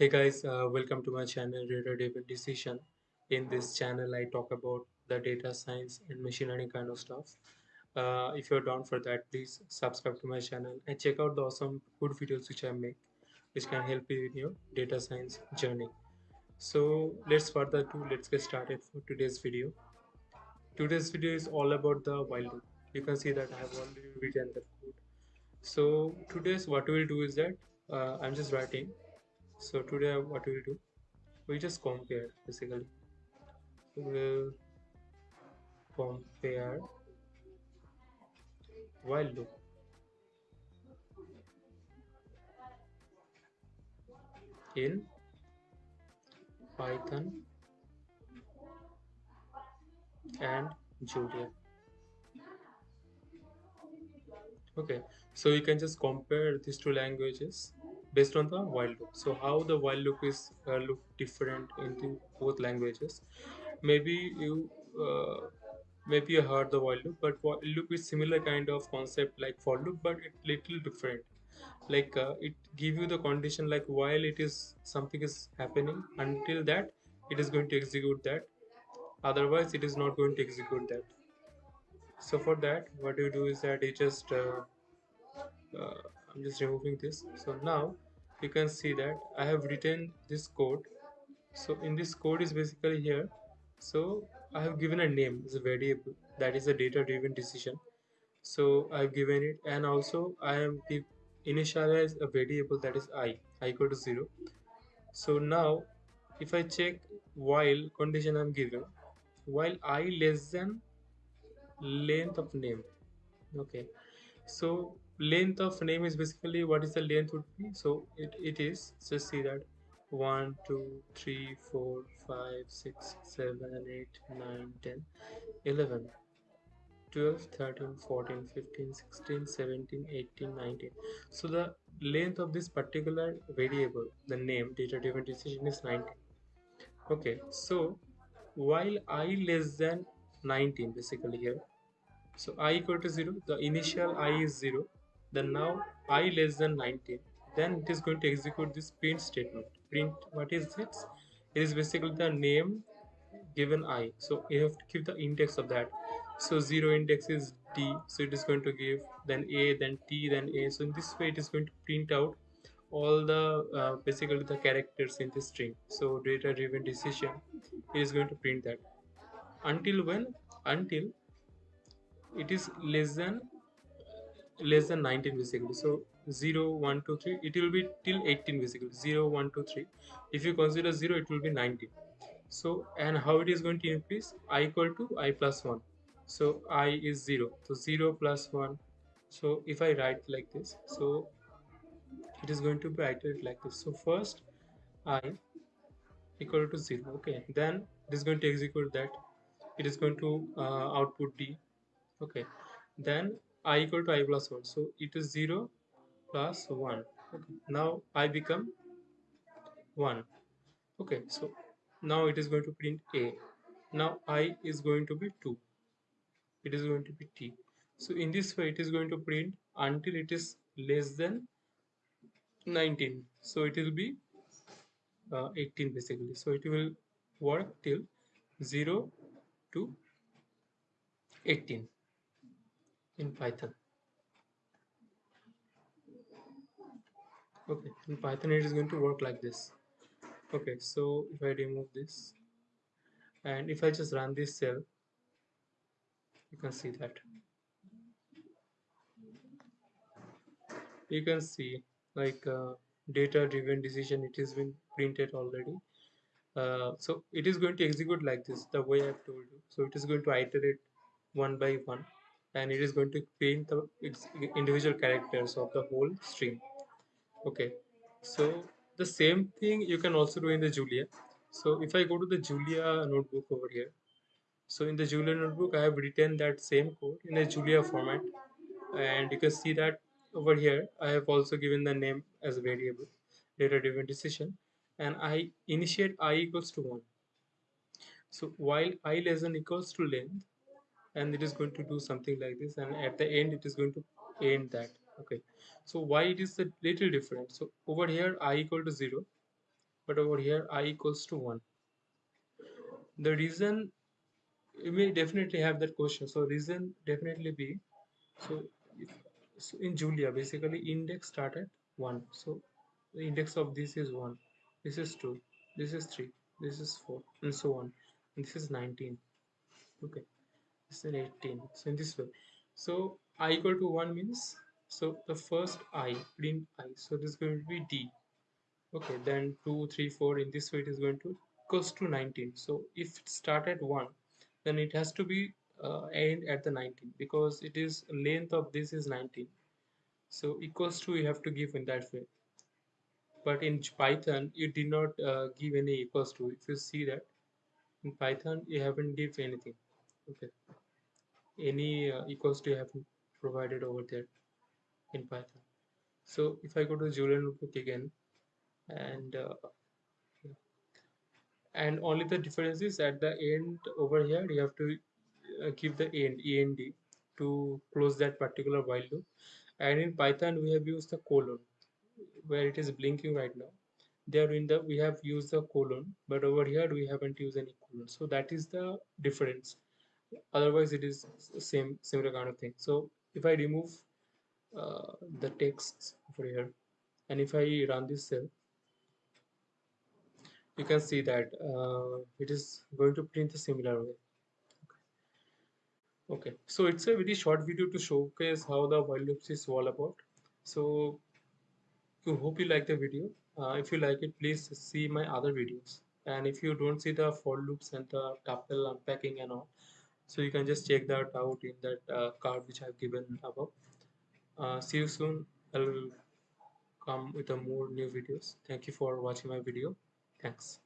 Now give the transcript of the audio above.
Hey guys, uh, welcome to my channel Data Driven Decision. In this channel, I talk about the data science and machine learning kind of stuff. Uh, if you're down for that, please subscribe to my channel and check out the awesome good videos which I make, which can help you in your data science journey. So let's further do. Let's get started for today's video. Today's video is all about the while loop. You can see that I have already written the code. So today's what we'll do is that uh, I'm just writing so today what we'll do? We just compare basically. We'll compare while loop. In python and julia okay so you can just compare these two languages based on the while loop. So how the while loop is uh, look different in the both languages. Maybe you uh, maybe you heard the while loop but while loop is similar kind of concept like for loop but it little different. Like uh, it give you the condition like while it is something is happening until that it is going to execute that. Otherwise it is not going to execute that. So for that what you do is that you just uh, uh, I'm just removing this. So now you can see that I have written this code. So in this code is basically here. So I have given a name as a variable that is a data driven decision. So I've given it and also I am initialize a variable that is i i equal to 0 so now if I check while condition I'm given while i less than length of name. Okay. So length of name is basically what is the length would be. So it, it is just see that. 1 2 3 4 5 6 7 8 9 10 11 12 13 14 15 16 17 18 19 so the length of this particular variable the name data driven decision is 19 okay so while i less than 19 basically here. So i equal to 0 the initial i is 0 then now i less than 19 then it is going to execute this print statement. Print what is it? It is basically the name given i. So you have to keep the index of that. So 0 index is d. So it is going to give then a then t then a. So in this way it is going to print out all the uh, basically the characters in the string. So data driven decision it is going to print that. Until when? Until it is less than less than 19 basically so 0 1 2 3 it will be till 18 basically 0 1 2 3 if you consider 0 it will be 19 so and how it is going to increase? I equal to i plus 1 so i is 0 so 0 plus 1 so if i write like this so it is going to be iterated like this. So first i equal to 0 okay. Then it is going to execute that. It is going to uh, output d. Okay. Then i equal to i plus 1 so it is 0 plus 1 okay. Now i become 1 okay. So now it is going to print a. Now i is going to be 2 it is going to be t. So in this way it is going to print until it is less than 19 so it will be uh, 18 basically. So it will work till 0 to 18 in Python. Okay, in Python it is going to work like this. Okay, so if I remove this and if I just run this cell, you can see that. You can see like uh, data driven decision it has been printed already. Uh, so it is going to execute like this the way I've told you. So it is going to iterate one by one and it is going to print the individual characters of the whole string okay. So the same thing you can also do in the julia. So if i go to the julia notebook over here. So in the julia notebook i have written that same code in a julia format. And you can see that over here i have also given the name as a variable data driven decision. And i initiate i equals to 1 so while i less than equals to length and it is going to do something like this and at the end it is going to end that. Okay. So why it is a little different? So over here i equal to 0 but over here i equals to 1 the reason you may definitely have that question. So reason definitely be so, if, so in julia basically index start at 1 so the index of this is 1 this is 2 this is 3 this is 4 and so on. And this is 19 okay is 18 so in this way so i equal to 1 means so the first i print i. So this is going to be d. Okay then 2 3 4 in this way it is going to equals to 19 so if it start at 1 then it has to be uh, end at the 19 because it is length of this is 19 so equals to you have to give in that way. But in python you did not uh, give any equals to. If you see that in python you haven't give anything okay. Any uh, equals to you haven't provided over there in python. So if i go to julia notebook again and uh, and only the difference is at the end over here you have to uh, give the end end to close that particular while loop. And in python we have used the colon where it is blinking right now. There in the we have used the colon but over here we haven't used any colon. So that is the difference otherwise it is same similar kind of thing. So if i remove uh, the text over here and if i run this cell you can see that uh, it is going to print the similar way. Okay. So it's a very short video to showcase how the while loops is all about. So I hope you like the video. Uh, if you like it please see my other videos. And if you don't see the for loops and the tuple unpacking and all so you can just check that out in that uh, card which I've given above. Uh, see you soon. I'll come with a more new videos. Thank you for watching my video. Thanks